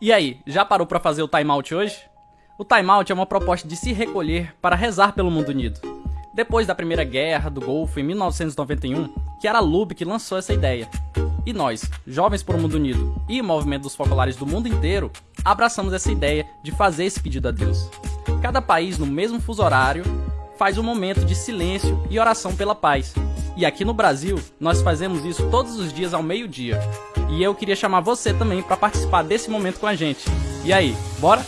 E aí, já parou para fazer o timeout hoje? O timeout é uma proposta de se recolher para rezar pelo mundo unido. Depois da Primeira Guerra do Golfo em 1991, que era Lube que lançou essa ideia. E nós, Jovens por um Mundo Unido e Movimento dos Focolares do mundo inteiro, abraçamos essa ideia de fazer esse pedido a Deus. Cada país, no mesmo fuso horário, faz um momento de silêncio e oração pela paz. E aqui no Brasil, nós fazemos isso todos os dias ao meio-dia. E eu queria chamar você também para participar desse momento com a gente. E aí, bora?